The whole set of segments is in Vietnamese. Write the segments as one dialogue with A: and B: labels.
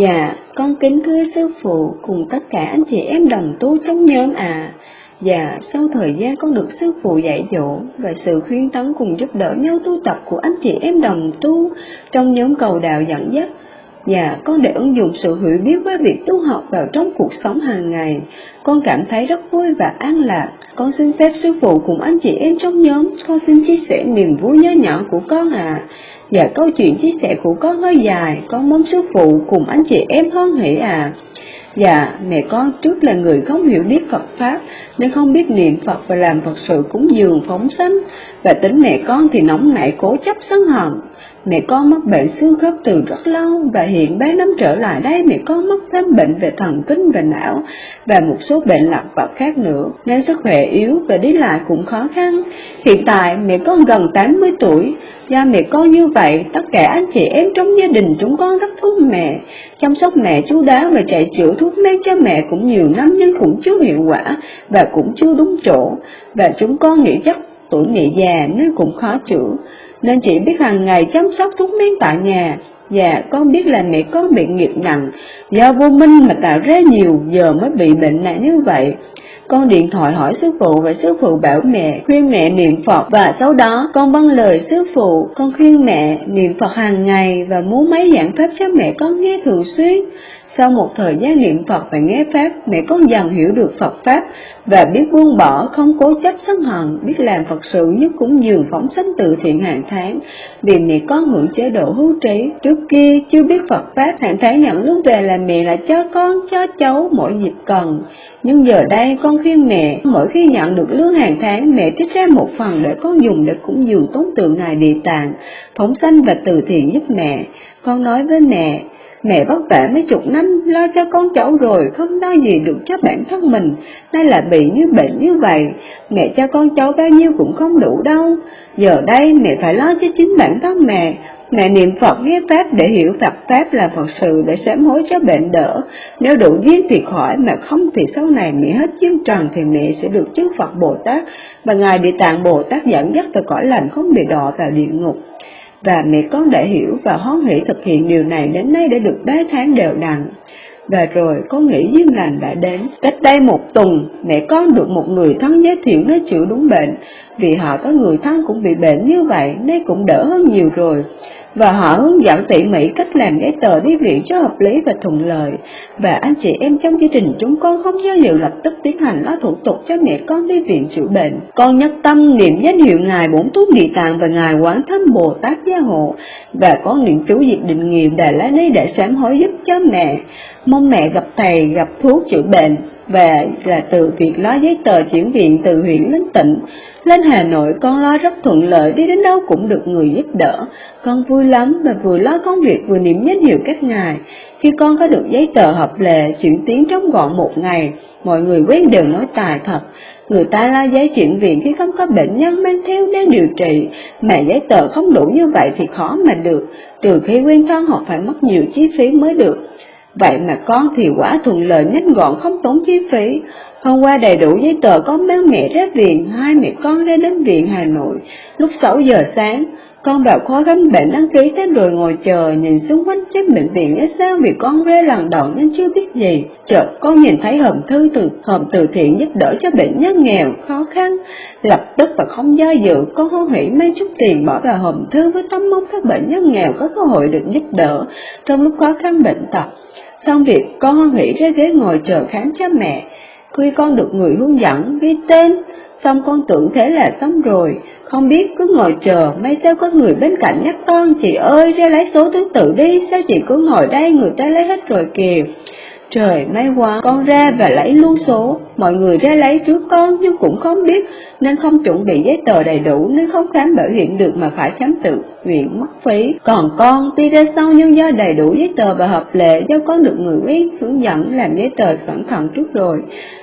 A: Dạ, con kính thưa sư phụ cùng tất cả anh chị em đồng tu trong nhóm à. Dạ, sau thời gian con được sư phụ dạy dỗ và sự khuyên tấn cùng giúp đỡ nhau tu tập của anh chị em đồng tu trong nhóm cầu đạo dẫn dắt, Dạ, con để ứng dụng sự hiểu biết với việc tu học vào trong cuộc sống hàng ngày. Con cảm thấy rất vui và an lạc. Con xin phép sư phụ cùng anh chị em trong nhóm, con xin chia sẻ niềm vui nhớ nhỏ của con à. Dạ, câu chuyện chia sẻ của con hơi dài, con mong sư phụ cùng anh chị em hoan hỷ à. Dạ, mẹ con trước là người không hiểu biết Phật Pháp, nên không biết niệm Phật và làm Phật sự cúng dường phóng sanh, và tính mẹ con thì nóng nảy cố chấp sân hận. Mẹ con mắc bệnh xương khớp từ rất lâu và hiện bé năm trở lại đây. Mẹ con mắc thêm bệnh về thần kinh và não và một số bệnh lặt vặt khác nữa. Nên sức khỏe yếu và đi lại cũng khó khăn. Hiện tại mẹ con gần 80 tuổi, do mẹ con như vậy tất cả anh chị em trong gia đình chúng con rất thương mẹ, chăm sóc mẹ chú đáo và chạy chữa thuốc men cho mẹ cũng nhiều năm nhưng cũng chưa hiệu quả và cũng chưa đúng chỗ. Và chúng con nghĩ chắc tuổi mẹ già nên cũng khó chữa nên chỉ biết hàng ngày chăm sóc thuốc men tại nhà. Dạ, con biết là mẹ con bị nghiệp nặng, do vô minh mà tạo ra nhiều giờ mới bị bệnh nặng như vậy. Con điện thoại hỏi sư phụ và sư phụ bảo mẹ khuyên mẹ niệm Phật và sau đó con vâng lời sư phụ, con khuyên mẹ niệm Phật hàng ngày và muốn mấy giảng pháp cho mẹ con nghe thường xuyên. Sau một thời gian niệm Phật và nghe Pháp, mẹ con dần hiểu được Phật Pháp và biết buông bỏ, không cố chấp sân hận, biết làm Phật sự nhất cũng dường phóng sanh từ thiện hàng tháng, vì mẹ con hưởng chế độ hưu trí. Trước kia chưa biết Phật Pháp, hàng tháng nhận lương về là mẹ lại cho con, cho cháu mỗi dịp cần. Nhưng giờ đây con khuyên mẹ, mỗi khi nhận được lương hàng tháng, mẹ trích ra một phần để con dùng để cúng dường tốn tượng Ngài Địa Tạng, phóng sanh và từ thiện giúp mẹ. Con nói với mẹ, Mẹ vất vả mấy chục năm lo cho con cháu rồi, không lo gì được cho bản thân mình, nay là bị như bệnh như vậy, mẹ cho con cháu bao nhiêu cũng không đủ đâu. Giờ đây mẹ phải lo cho chính bản thân mẹ, mẹ niệm Phật nghe Pháp để hiểu Phật. Pháp là Phật sự để sám hối cho bệnh đỡ. Nếu đủ duyên thì khỏi, mà không thì sau này mẹ hết duyên trần thì mẹ sẽ được chứng Phật Bồ Tát, và Ngài Địa Tạng Bồ Tát dẫn dắt từ cõi lành không bị đọa vào địa ngục và mẹ con đã hiểu và hoan hỷ thực hiện điều này đến nay đã được ba tháng đều đặn. Và rồi con nghĩ duyên lành đã đến. Cách đây một tuần, mẹ con được một người thân giới thiệu nói chữa đúng bệnh, vì họ có người thân cũng bị bệnh như vậy nên cũng đỡ hơn nhiều rồi và họ hướng dẫn tỉ mỉ cách làm giấy tờ đi viện cho hợp lý và thuận lợi. Và anh chị em trong gia đình chúng con không do liệu lập tức tiến hành lo thủ tục cho mẹ con đi viện chữa bệnh. Con nhất tâm niệm danh hiệu Ngài Bổn Túc Địa Tạng và Ngài Quán Thâm Bồ Tát Gia Hộ và con niệm chú diệt định nghiệm Đà La Ni để sám hối giúp cho mẹ. Mong mẹ gặp thầy, gặp thuốc chữa bệnh về là từ việc lo giấy tờ chuyển viện từ huyện lên tỉnh lên Hà Nội con lo rất thuận lợi, đi đến đâu cũng được người giúp đỡ. Con vui lắm mà vừa lo công việc vừa niệm danh hiệu các ngài. Khi con có được giấy tờ hợp lệ, chuyển tiến trong gọn một ngày, mọi người quen đều nói tài thật. Người ta lo giấy chuyển viện khi không có bệnh nhân mang theo đang điều trị, mà giấy tờ không đủ như vậy thì khó mà được, trừ khi quen thân hoặc phải mất nhiều chi phí mới được. Vậy mà con thì quả thuận lợi nhanh gọn không tốn chi phí. Hôm qua đầy đủ giấy tờ con mang mẹ ra viện, hai mẹ con ra đến viện Hà Nội. Lúc 6 giờ sáng, con vào khó khám bệnh đăng ký thế rồi ngồi chờ, nhìn xung quanh trên bệnh viện nghe sao vì con rê lần đầu nên chưa biết gì. Chợt con nhìn thấy hòm thư từ hòm từ thiện giúp đỡ cho bệnh nhân nghèo, khó khăn. Lập tức và không do dự, con hô hỉ mang chút tiền bỏ vào hòm thư với tâm mong các bệnh nhân nghèo có cơ hội được giúp đỡ trong lúc khó khăn bệnh tật. Xong việc, con hoan hỉ ra ghế ngồi chờ khám cho mẹ. Khi con được người hướng dẫn, ghi tên, xong con tưởng thế là xong rồi, không biết cứ ngồi chờ, may sao có người bên cạnh nhắc con, chị ơi, ra lấy số thứ tự đi, sao chị cứ ngồi đây, người ta lấy hết rồi kìa. Trời, may quá, con ra và lấy luôn số, mọi người ra lấy trước con nhưng cũng không biết, nên không chuẩn bị giấy tờ đầy đủ nên không khám bảo hiểm được mà phải khám tự nguyện mất phí. Còn con, tuy ra sau nhưng do đầy đủ giấy tờ và hợp lệ do con được người quyết hướng dẫn làm giấy tờ cẩn thận trước rồi,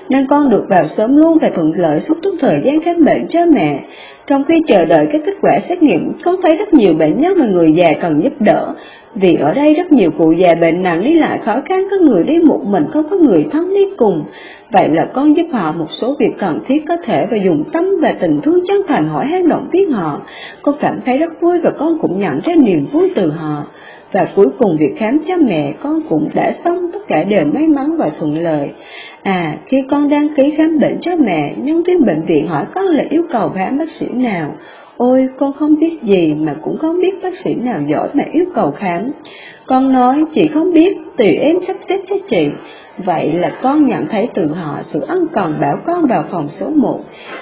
A: nên con được vào sớm luôn và thuận lợi suốt suốt thời gian khám bệnh cho mẹ. Trong khi chờ đợi các kết quả xét nghiệm, con thấy rất nhiều bệnh nhân và người già cần giúp đỡ, vì ở đây rất nhiều cụ già bệnh nặng đi lại khó khăn, có người đi một mình không có người thân đi cùng. Vậy là con giúp họ một số việc cần thiết có thể và dùng tâm và tình thương chân thành hỏi han động viên họ. Con cảm thấy rất vui và con cũng nhận ra niềm vui từ họ. Và cuối cùng việc khám cho mẹ con cũng đã xong, tất cả đều may mắn và thuận lợi. À, khi con đăng ký khám bệnh cho mẹ, nhân viên bệnh viện hỏi con là yêu cầu khám bác sĩ nào. Ôi, con không biết gì mà cũng không biết bác sĩ nào giỏi mà yêu cầu khám. Con nói, chị không biết, tùy em sắp xếp cho chị. Vậy là con nhận thấy từ họ sự ân cần bảo con vào phòng số 1.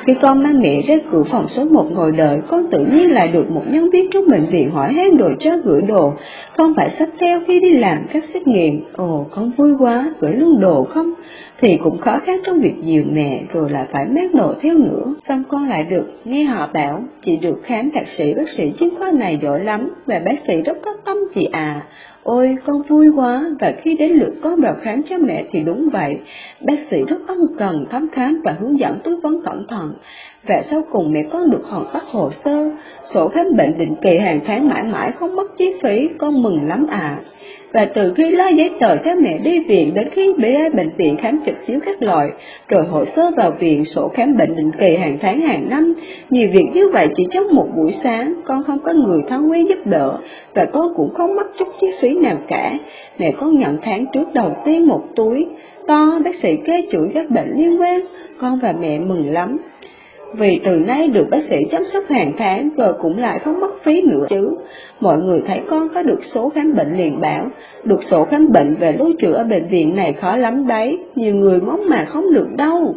A: Khi con mang mẹ ra cửa phòng số 1 ngồi đợi, con tự nhiên lại được một nhân viên trong bệnh viện hỏi han đồ cho gửi đồ. Con phải sắp theo khi đi làm các xét nghiệm. Ồ, con vui quá, gửi luôn đồ không? Thì cũng khó khăn trong việc dìu mẹ, rồi lại phải mát đồ theo nữa. Xong con lại được nghe họ bảo, chị được khám thạc sĩ bác sĩ chuyên khoa này giỏi lắm, và bác sĩ rất có tâm chị à. Ôi, con vui quá, và khi đến lượt con vào khám cho mẹ thì đúng vậy. Bác sĩ rất ân cần, thăm khám và hướng dẫn tư vấn cẩn thận. Và sau cùng mẹ con được hoàn tất hồ sơ, sổ khám bệnh định kỳ hàng tháng mãi mãi không mất chi phí, con mừng lắm à. Và từ khi lo giấy tờ cho mẹ đi viện đến khi bé bệnh viện khám trực chiếu các loại, rồi hồ sơ vào viện, sổ khám bệnh định kỳ hàng tháng hàng năm, nhiều việc như vậy chỉ trong một buổi sáng, con không có người thân quen giúp đỡ, và con cũng không mất chút chi phí nào cả. Mẹ con nhận tháng trước đầu tiên một túi, to bác sĩ kê chuỗi các bệnh liên quan, con và mẹ mừng lắm vì từ nay được bác sĩ chăm sóc hàng tháng rồi cũng lại không mất phí nữa chứ. Mọi người thấy con có được số khám bệnh liền bảo, được sổ khám bệnh về lưu trữ ở bệnh viện này khó lắm đấy, nhiều người mong mà không được đâu.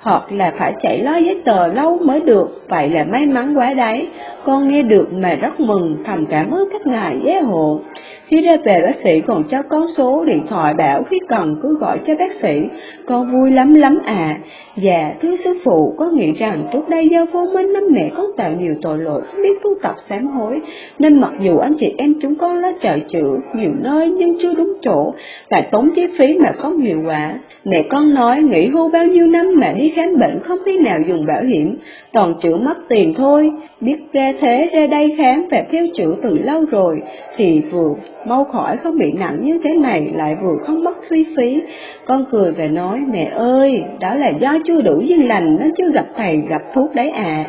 A: Hoặc là phải chạy lo giấy tờ lâu mới được, vậy là may mắn quá đấy. Con nghe được mà rất mừng, thầm cảm ơn các ngài giới hộ. Khi ra về bác sĩ còn cho con số điện thoại bảo khi cần cứ gọi cho bác sĩ, con vui lắm lắm à. Dạ, thưa sư phụ, có nghĩ rằng trước đây do vô minh nên mẹ con tạo nhiều tội lỗi không biết tu tập sám hối, nên mặc dù anh chị em chúng con đã trời chữ nhiều nơi nhưng chưa đúng chỗ, lại tốn chi phí mà không hiệu quả. Mẹ con nói nghỉ hưu bao nhiêu năm mà đi khám bệnh không khi nào dùng bảo hiểm, toàn chữa mất tiền thôi, biết ra thế ra đây khám và theo chữa từ lâu rồi, thì vừa mau khỏi không bị nặng như thế này lại vừa không mất phí phí. Con cười và nói, mẹ ơi, đó là do chưa đủ duyên lành nên chưa gặp thầy gặp thuốc đấy à.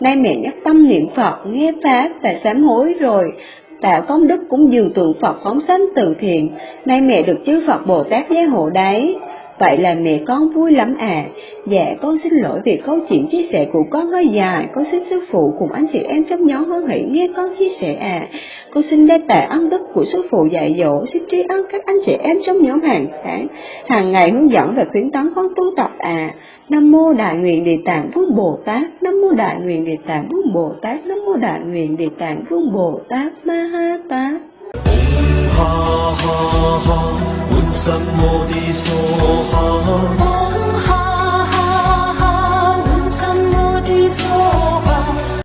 A: Nay mẹ nhắc tâm niệm Phật, nghe Pháp và sám hối rồi, tạo công đức cũng dường tượng Phật phóng sanh từ thiện, nay mẹ được chư Phật Bồ Tát gia hộ đấy. Vậy là mẹ con vui lắm à. Dạ, con xin lỗi vì câu chuyện chia sẻ của con hơi dài, con xin sư phụ cùng anh chị em trong nhóm hân hỷ nghe con chia sẻ à. Con xin đa tạ ân đức của sư phụ dạy dỗ, xin tri ân các anh chị em trong nhóm hàng tháng, hàng ngày hướng dẫn và khuyến tấn con tu tập à. Nam mô Đại nguyện Địa Tạng Vương Bồ Tát, Nam mô Đại nguyện Địa Tạng Vương Bồ Tát, Nam mô Đại nguyện Địa Tạng Vương Bồ Tát Ma Ha Tát. 什么的所好。